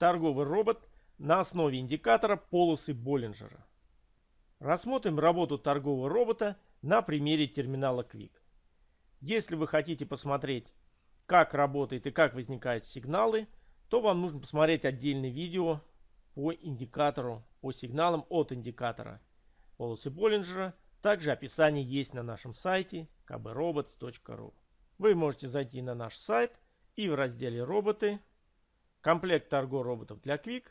торговый робот на основе индикатора полосы Боллинджера. Рассмотрим работу торгового робота на примере терминала Quick. Если вы хотите посмотреть, как работает и как возникают сигналы, то вам нужно посмотреть отдельное видео по индикатору, по сигналам от индикатора полосы Боллинджера. Также описание есть на нашем сайте kbrobots.ru. Вы можете зайти на наш сайт и в разделе «Роботы» комплект торго роботов для Quick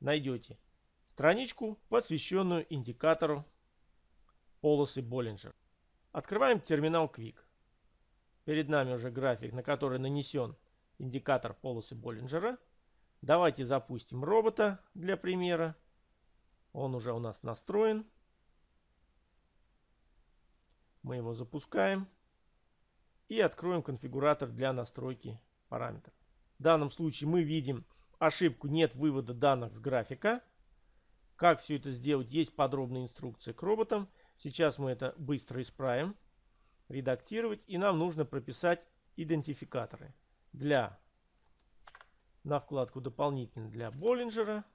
найдете страничку, посвященную индикатору полосы Боллинджер. Открываем терминал Quick. Перед нами уже график, на который нанесен индикатор полосы Боллинджера. Давайте запустим робота для примера. Он уже у нас настроен. Мы его запускаем. И откроем конфигуратор для настройки параметров. В данном случае мы видим ошибку «Нет вывода данных с графика». Как все это сделать, есть подробная инструкция к роботам. Сейчас мы это быстро исправим. Редактировать. И нам нужно прописать идентификаторы. Для на вкладку дополнительно для Боллинджера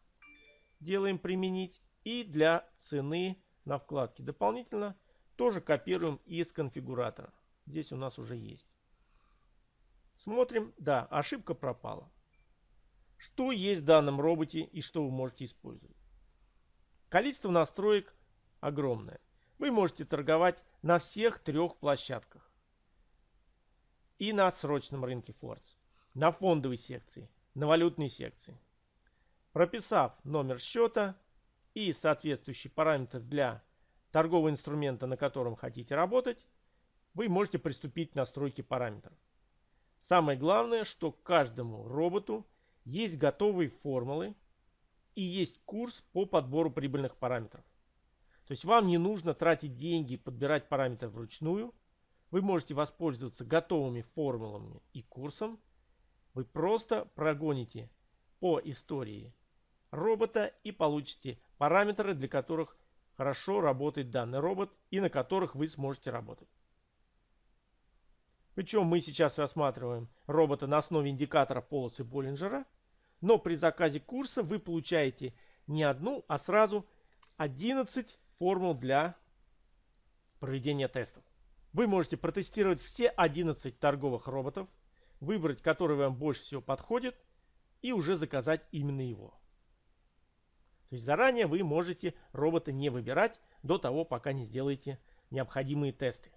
делаем применить. И для цены на вкладке дополнительно тоже копируем из конфигуратора. Здесь у нас уже есть. Смотрим. Да, ошибка пропала. Что есть в данном роботе и что вы можете использовать? Количество настроек огромное. Вы можете торговать на всех трех площадках. И на срочном рынке Фордс, на фондовой секции, на валютной секции. Прописав номер счета и соответствующий параметр для торгового инструмента, на котором хотите работать, вы можете приступить к настройке параметров. Самое главное, что каждому роботу есть готовые формулы и есть курс по подбору прибыльных параметров. То есть вам не нужно тратить деньги, подбирать параметры вручную. Вы можете воспользоваться готовыми формулами и курсом вы просто прогоните по истории робота и получите параметры, для которых хорошо работает данный робот и на которых вы сможете работать. Причем мы сейчас рассматриваем робота на основе индикатора полосы Боллинджера, но при заказе курса вы получаете не одну, а сразу 11 формул для проведения тестов. Вы можете протестировать все 11 торговых роботов, выбрать, который вам больше всего подходит, и уже заказать именно его. То есть заранее вы можете робота не выбирать до того, пока не сделаете необходимые тесты.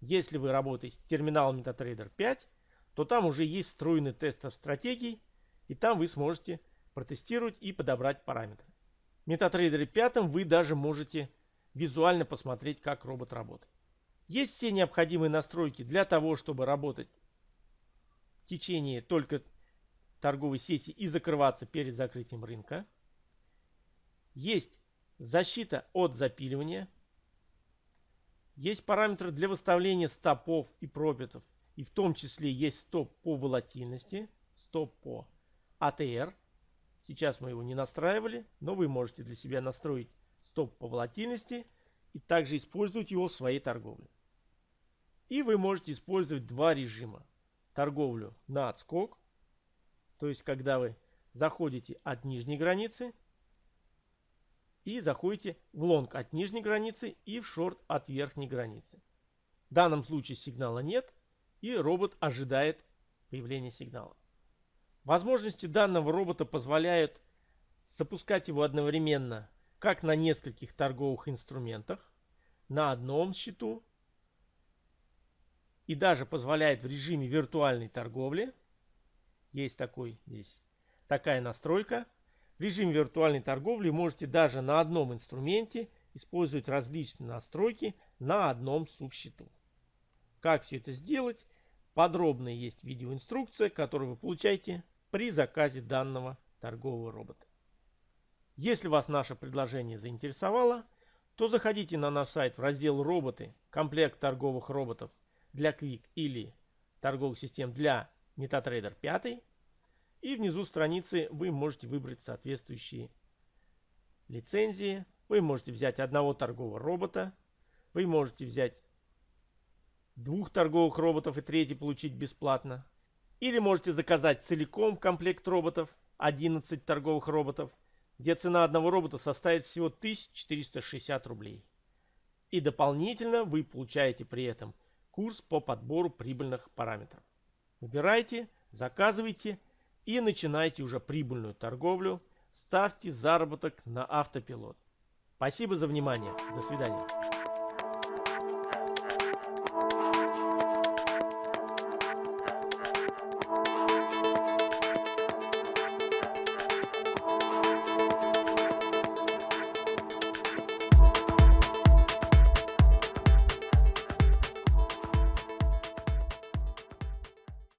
Если вы работаете с терминалом MetaTrader 5, то там уже есть встроенный тест стратегий, и там вы сможете протестировать и подобрать параметры. В MetaTrader 5 вы даже можете визуально посмотреть, как робот работает. Есть все необходимые настройки для того, чтобы работать течение только торговой сессии и закрываться перед закрытием рынка. Есть защита от запиливания. Есть параметры для выставления стопов и профитов. И в том числе есть стоп по волатильности, стоп по ATR. Сейчас мы его не настраивали, но вы можете для себя настроить стоп по волатильности и также использовать его в своей торговле. И вы можете использовать два режима торговлю на отскок. То есть, когда вы заходите от нижней границы и заходите в лонг от нижней границы и в шорт от верхней границы. В данном случае сигнала нет и робот ожидает появления сигнала. Возможности данного робота позволяют запускать его одновременно как на нескольких торговых инструментах, на одном счету и даже позволяет в режиме виртуальной торговли. Есть такой здесь такая настройка. В режиме виртуальной торговли можете даже на одном инструменте использовать различные настройки на одном субсчету. Как все это сделать? Подробно есть видеоинструкция, которую вы получаете при заказе данного торгового робота. Если вас наше предложение заинтересовало, то заходите на наш сайт в раздел «Роботы», комплект торговых роботов для Quick или торговых систем для MetaTrader 5. И внизу страницы вы можете выбрать соответствующие лицензии. Вы можете взять одного торгового робота. Вы можете взять двух торговых роботов и третий получить бесплатно. Или можете заказать целиком комплект роботов 11 торговых роботов, где цена одного робота составит всего 1460 рублей. И дополнительно вы получаете при этом курс по подбору прибыльных параметров. Выбирайте, заказывайте и начинайте уже прибыльную торговлю. Ставьте заработок на автопилот. Спасибо за внимание. До свидания.